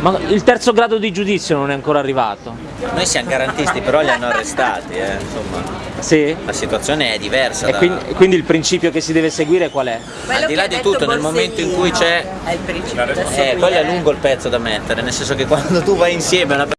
Ma il terzo grado di giudizio non è ancora arrivato? Noi siamo garantisti, però li hanno arrestati, eh, insomma. Sì? La situazione è diversa. E da... quindi, quindi, il principio che si deve seguire qual è? Al di là di tutto, nel momento in cui c'è... È il Eh, quello è lungo il pezzo da mettere, nel senso che quando tu vai insieme a una persona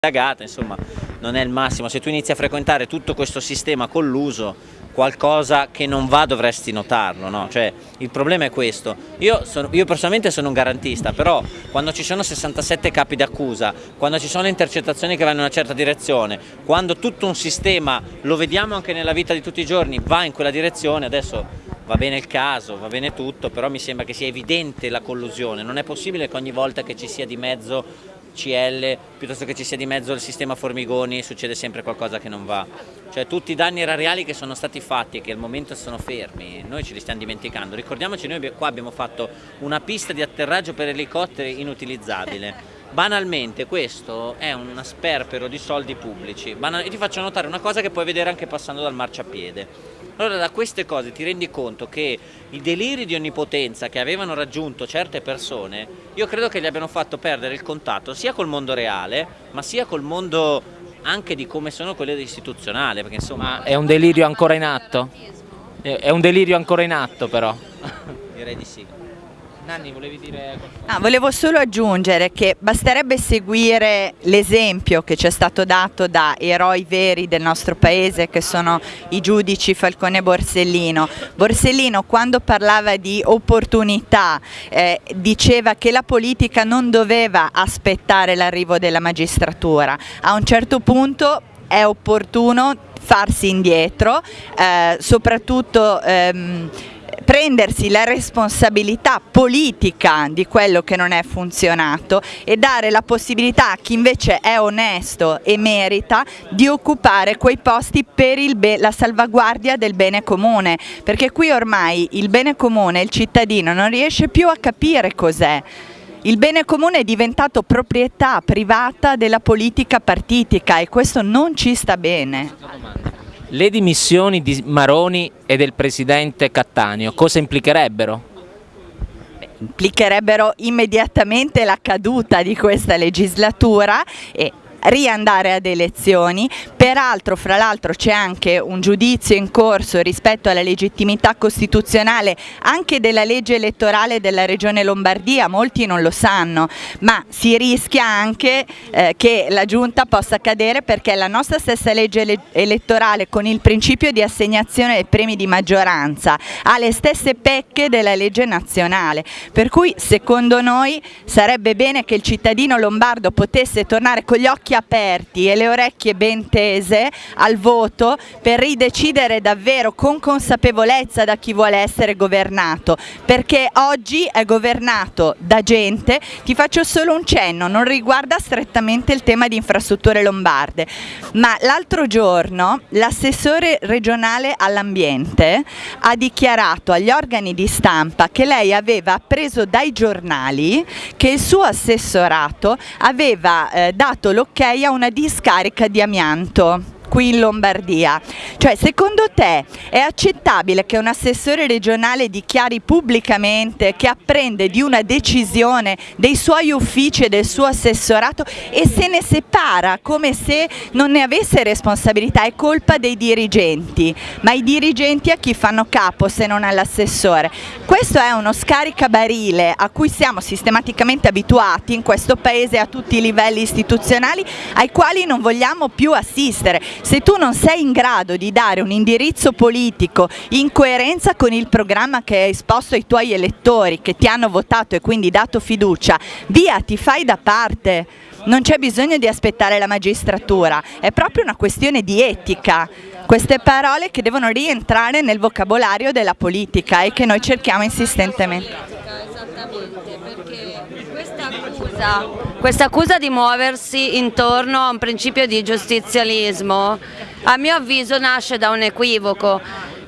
cagata, insomma, non è il massimo. Se tu inizi a frequentare tutto questo sistema colluso, qualcosa che non va dovresti notarlo, no? Cioè, il problema è questo. Io, sono, io, personalmente sono un garantista, però quando ci sono 67 capi d'accusa, quando ci sono intercettazioni che vanno in una certa direzione, quando tutto un sistema, lo vediamo anche nella vita di tutti i giorni, va in quella direzione, adesso va bene il caso, va bene tutto, però mi sembra che sia evidente la collusione, non è possibile che ogni volta che ci sia di mezzo CL piuttosto che ci sia di mezzo il sistema Formigoni succede sempre qualcosa che non va. Cioè tutti i danni erariali che sono stati fatti e che al momento sono fermi noi ce li stiamo dimenticando. Ricordiamoci noi qua abbiamo fatto una pista di atterraggio per elicotteri inutilizzabile. Banalmente questo è un sperpero di soldi pubblici. Banal ti faccio notare una cosa che puoi vedere anche passando dal marciapiede allora da queste cose ti rendi conto che i deliri di onnipotenza che avevano raggiunto certe persone, io credo che gli abbiano fatto perdere il contatto sia col mondo reale, ma sia col mondo anche di come sono quelle istituzionali, perché insomma... Ma è un delirio ancora in atto? È un delirio ancora in atto però? Direi di sì. Nanni, volevi dire ah, Volevo solo aggiungere che basterebbe seguire l'esempio che ci è stato dato da eroi veri del nostro paese che sono i giudici Falcone e Borsellino. Borsellino quando parlava di opportunità eh, diceva che la politica non doveva aspettare l'arrivo della magistratura, a un certo punto è opportuno farsi indietro, eh, soprattutto ehm, prendersi la responsabilità politica di quello che non è funzionato e dare la possibilità a chi invece è onesto e merita di occupare quei posti per la salvaguardia del bene comune, perché qui ormai il bene comune, il cittadino non riesce più a capire cos'è. Il bene comune è diventato proprietà privata della politica partitica e questo non ci sta bene. Le dimissioni di Maroni e del presidente Cattaneo cosa implicherebbero? implicherebbero immediatamente la caduta di questa legislatura e riandare ad elezioni, peraltro fra l'altro c'è anche un giudizio in corso rispetto alla legittimità costituzionale anche della legge elettorale della regione Lombardia, molti non lo sanno, ma si rischia anche eh, che la giunta possa cadere perché la nostra stessa legge elettorale con il principio di assegnazione dei premi di maggioranza ha le stesse pecche della legge nazionale, per cui secondo noi sarebbe bene che il cittadino lombardo potesse tornare con gli occhi aperti e le orecchie ben tese al voto per ridecidere davvero con consapevolezza da chi vuole essere governato, perché oggi è governato da gente, ti faccio solo un cenno, non riguarda strettamente il tema di infrastrutture lombarde, ma l'altro giorno l'assessore regionale all'ambiente ha dichiarato agli organi di stampa che lei aveva preso dai giornali che il suo assessorato aveva eh, dato l'ok a una discarica di amianto Victor qui in Lombardia. Cioè, secondo te è accettabile che un assessore regionale dichiari pubblicamente che apprende di una decisione dei suoi uffici e del suo assessorato e se ne separa come se non ne avesse responsabilità, è colpa dei dirigenti, ma i dirigenti a chi fanno capo se non all'assessore? Questo è uno scaricabarile a cui siamo sistematicamente abituati in questo paese a tutti i livelli istituzionali ai quali non vogliamo più assistere se tu non sei in grado di dare un indirizzo politico in coerenza con il programma che hai esposto ai tuoi elettori che ti hanno votato e quindi dato fiducia, via, ti fai da parte. Non c'è bisogno di aspettare la magistratura, è proprio una questione di etica. Queste parole che devono rientrare nel vocabolario della politica e che noi cerchiamo insistentemente. Esattamente, perché questa accusa questa accusa di muoversi intorno a un principio di giustizialismo, a mio avviso nasce da un equivoco.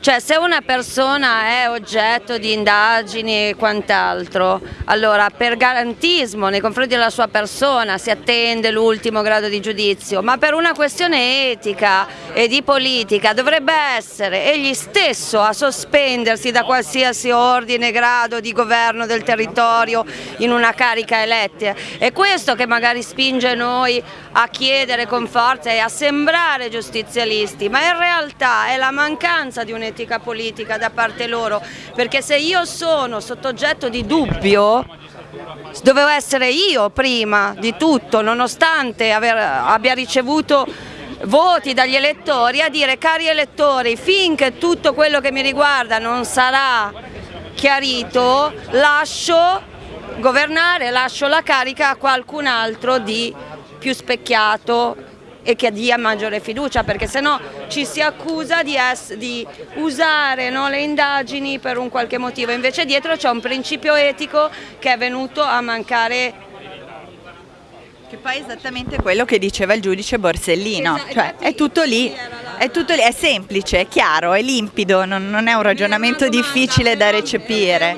Cioè se una persona è oggetto di indagini e quant'altro, allora per garantismo nei confronti della sua persona si attende l'ultimo grado di giudizio, ma per una questione etica e di politica dovrebbe essere egli stesso a sospendersi da qualsiasi ordine, grado di governo del territorio in una carica eletta. È questo che magari spinge noi a chiedere con forza e a sembrare giustizialisti, ma in realtà è la mancanza di un'etica un'etica politica da parte loro, perché se io sono sottogetto di dubbio dovevo essere io prima di tutto, nonostante aver, abbia ricevuto voti dagli elettori, a dire cari elettori, finché tutto quello che mi riguarda non sarà chiarito, lascio governare, lascio la carica a qualcun altro di più specchiato e che dia maggiore fiducia perché sennò ci si accusa di, di usare no, le indagini per un qualche motivo, invece dietro c'è un principio etico che è venuto a mancare che poi è esattamente quello che diceva il giudice Borsellino, esatto, cioè è tutto lì, è tutto lì, è semplice, è chiaro, è limpido, non, non è un ragionamento difficile da recepire.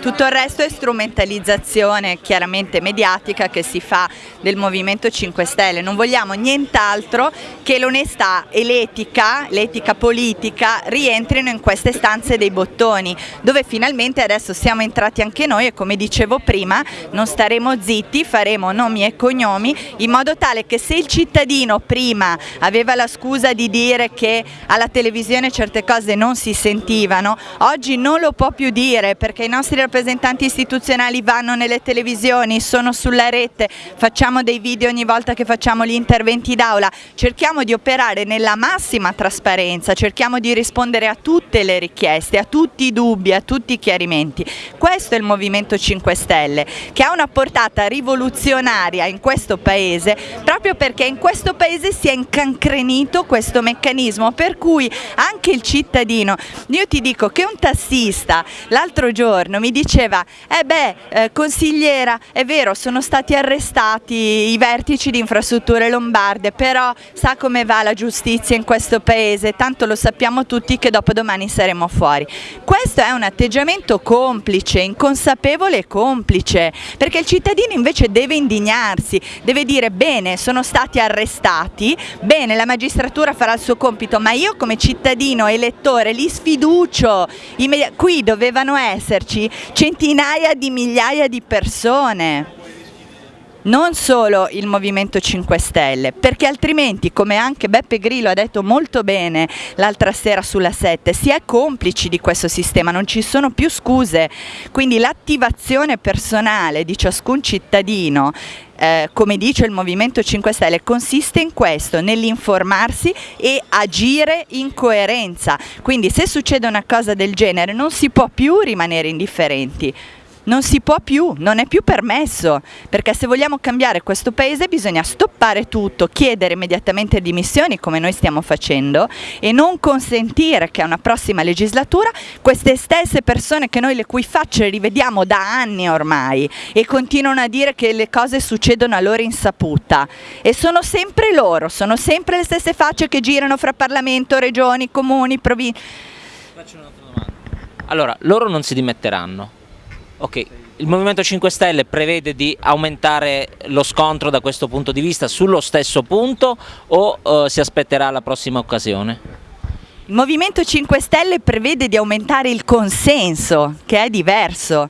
Tutto il resto è strumentalizzazione chiaramente mediatica che si fa del Movimento 5 Stelle. Non vogliamo nient'altro che l'onestà e l'etica, l'etica politica rientrino in queste stanze dei bottoni, dove finalmente adesso siamo entrati anche noi e come dicevo prima non staremo zitti, faremo nomi e cognomi in modo tale che se il cittadino prima aveva la scusa di dire che alla televisione certe cose non si sentivano, oggi non lo può più dire perché i nostri rappresentanti istituzionali vanno nelle televisioni, sono sulla rete, facciamo dei video ogni volta che facciamo gli interventi d'aula, cerchiamo di operare nella massima trasparenza, cerchiamo di rispondere a tutte le richieste, a tutti i dubbi, a tutti i chiarimenti. Questo è il Movimento 5 Stelle che ha una portata rivoluzionaria in questo Paese proprio perché in questo Paese si è incancrenito questo meccanismo per cui anche il cittadino, io ti dico che un tassista l'altro giorno mi diceva eh beh eh, consigliera è vero sono stati arrestati i vertici di infrastrutture lombarde però sa come va la giustizia in questo paese tanto lo sappiamo tutti che dopo domani saremo fuori. Questo è un atteggiamento complice inconsapevole e complice perché il cittadino invece deve indignarsi deve dire bene sono stati arrestati bene la magistratura farà il suo compito ma io come cittadino elettore li sfiducio qui dovevano esserci centinaia di migliaia di persone non solo il Movimento 5 Stelle, perché altrimenti, come anche Beppe Grillo ha detto molto bene l'altra sera sulla 7, si è complici di questo sistema, non ci sono più scuse, quindi l'attivazione personale di ciascun cittadino eh, come dice il Movimento 5 Stelle, consiste in questo, nell'informarsi e agire in coerenza. Quindi se succede una cosa del genere non si può più rimanere indifferenti non si può più, non è più permesso, perché se vogliamo cambiare questo paese bisogna stoppare tutto, chiedere immediatamente dimissioni come noi stiamo facendo e non consentire che a una prossima legislatura queste stesse persone che noi le cui facce rivediamo da anni ormai e continuano a dire che le cose succedono a loro insaputa e sono sempre loro, sono sempre le stesse facce che girano fra Parlamento, regioni, comuni, province. Faccio un'altra domanda. Allora, loro non si dimetteranno, Ok, il Movimento 5 Stelle prevede di aumentare lo scontro da questo punto di vista sullo stesso punto o uh, si aspetterà la prossima occasione? Il Movimento 5 Stelle prevede di aumentare il consenso, che è diverso,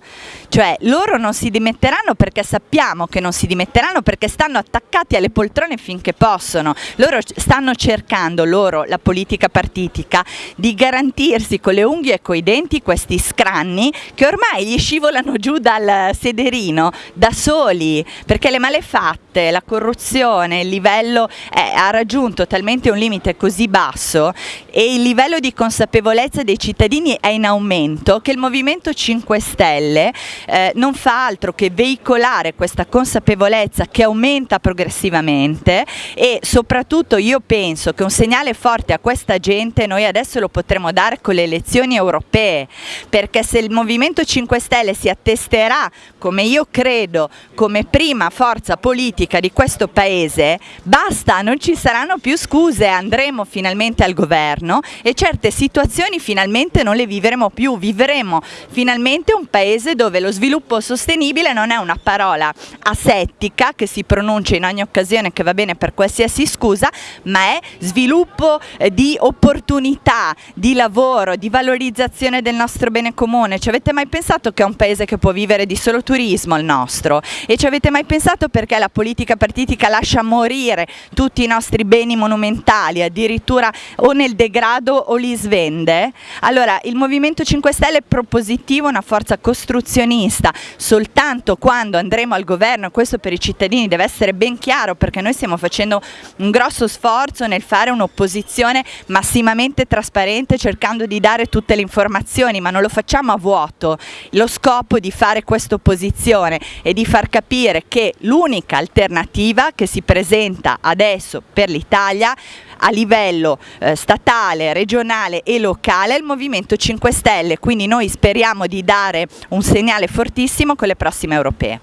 cioè loro non si dimetteranno perché sappiamo che non si dimetteranno perché stanno attaccati alle poltrone finché possono, loro stanno cercando, loro, la politica partitica, di garantirsi con le unghie e coi denti questi scranni che ormai gli scivolano giù dal sederino da soli, perché le malefatte, la corruzione, il livello è, ha raggiunto talmente un limite così basso e il livello di consapevolezza dei cittadini è in aumento che il Movimento 5 Stelle eh, non fa altro che veicolare questa consapevolezza che aumenta progressivamente e soprattutto io penso che un segnale forte a questa gente noi adesso lo potremo dare con le elezioni europee perché se il Movimento 5 Stelle si attesterà come io credo come prima forza politica di questo paese basta non ci saranno più scuse andremo finalmente al governo e certe situazioni finalmente non le vivremo più, vivremo finalmente un paese dove lo sviluppo sostenibile non è una parola asettica che si pronuncia in ogni occasione che va bene per qualsiasi scusa, ma è sviluppo eh, di opportunità, di lavoro, di valorizzazione del nostro bene comune. Ci avete mai pensato che è un paese che può vivere di solo turismo il nostro? E ci avete mai pensato perché la politica partitica lascia morire tutti i nostri beni monumentali, addirittura o nel degrado o li svende? Allora il Movimento 5 Stelle è propositivo, una forza costruzionista, soltanto quando andremo al governo, questo per i cittadini deve essere ben chiaro perché noi stiamo facendo un grosso sforzo nel fare un'opposizione massimamente trasparente cercando di dare tutte le informazioni ma non lo facciamo a vuoto, lo scopo di fare questa opposizione è di far capire che l'unica alternativa che si presenta adesso per l'Italia a livello eh, statale, regionale e locale il Movimento 5 Stelle, quindi noi speriamo di dare un segnale fortissimo con le prossime europee.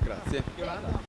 Grazie.